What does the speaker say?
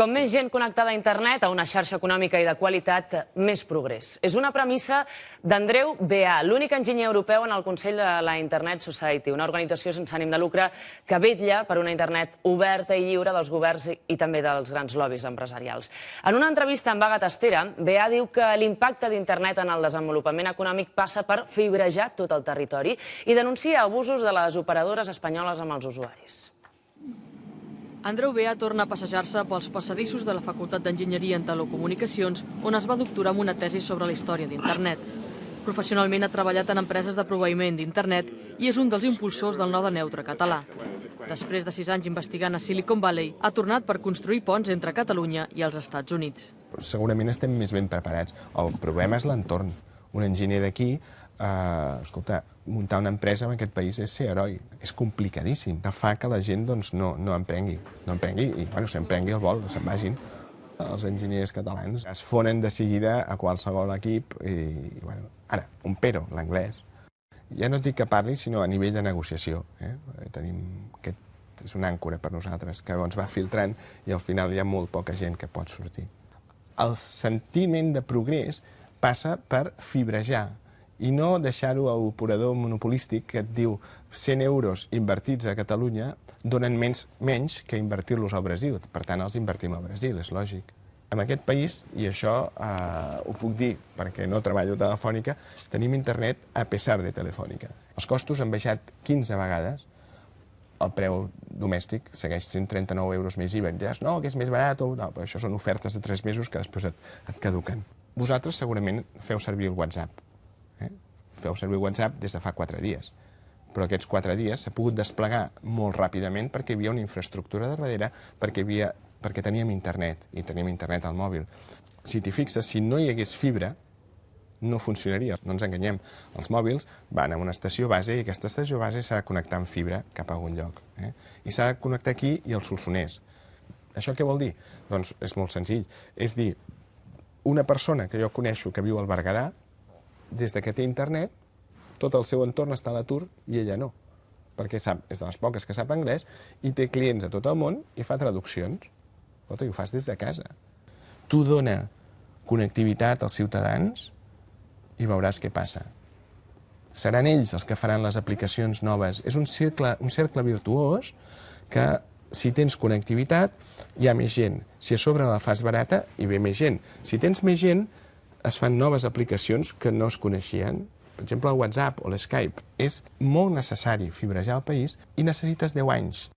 Com més gent connectada a internet, a una xarxa econòmica i de qualitat, més progrés. És una premissa d'Andreu Beà, l'únic enginyer europeu en el Consell de la Internet Society, una organització sense ànim de lucre que vetlla per una internet oberta i lliure dels governs i també dels grans lobbies empresarials. En una entrevista amb Vaga Tastera, Beà diu que l'impacte d'internet en el desenvolupament econòmic passa per fibrejar tot el territori i denuncia abusos de les operadores espanyoles amb els usuaris. Andreu Bea torna a passejar-se pels passadissos de la Facultat d'Enginyeria en Telecomunicacions, on es va doctorar amb una tesi sobre la història d'internet. Professionalment ha treballat en empreses de proveïment d'internet i és un dels impulsors del node neutre català. Després de sis anys investigant a Silicon Valley, ha tornat per construir ponts entre Catalunya i els Estats Units. Segurament estem més ben preparats. El problema és l'entorn. Un enginyer d'aquí eh, escolta, muntar una empresa en aquest país és ser heroi. És complicadíssim, que fa que la gent doncs, no, no emprengui. No emprengui i, bueno, s'emprengui el vol, se'n vagin. Els enginyers catalans es fonen de seguida a qualsevol equip i, i bueno, ara, un pero, l'anglès. Ja no dic que parli, sinó a nivell de negociació. Eh? Tenim aquest és una àncora per nosaltres, que ens va filtrant i al final hi ha molt poca gent que pot sortir. El sentiment de progrés passa per fibrejar, i no deixar-ho a l'operador monopolístic que et diu 100 euros invertits a Catalunya donen menys, menys que invertir-los al Brasil. Per tant, els invertim al Brasil, és lògic. En aquest país, i això eh, ho puc dir perquè no treballo telefònica, tenim internet a pesar de telefònica. Els costos han baixat 15 vegades, el preu domèstic segueix sent 39 euros més IVA. Em diràs, no, que és més barat, o no, però això són ofertes de 3 mesos que després et, et caduquen. Vosaltres segurament feu servir el WhatsApp Eh? Feu servir WhatsApp des de fa quatre dies. Però aquests quatre dies s'ha pogut desplegar molt ràpidament perquè hi havia una infraestructura de darrere, perquè, havia, perquè teníem internet, i teníem internet al mòbil. Si t'hi fixes, si no hi hagués fibra, no funcionaria. No ens enganyem. Els mòbils van a una estació base i aquesta estació base s'ha de connectar amb fibra cap a algun lloc. Eh? I s'ha de connectar aquí i al Solsonès. Això què vol dir? Doncs és molt senzill. És dir, una persona que jo coneixo que viu al Berguedà des de que té internet, tot el seu entorn està a l'atur i ella no, perquè sap, és de les poques que sap anglès i té clients a tot el món i fa traduccions. Escolta, i ho fas des de casa. Tu dona connectivitat als ciutadans i veuràs què passa. Seran ells els que faran les aplicacions noves. És un cercle, un cercle virtuós que si tens connectivitat hi ha més gent. Si a sobre la fas barata, hi ve més gent. Si tens més gent, es fan noves aplicacions que no es coneixien. Per exemple, el WhatsApp o l'Skype. És molt necessari fibrejar el país i necessites 10 anys.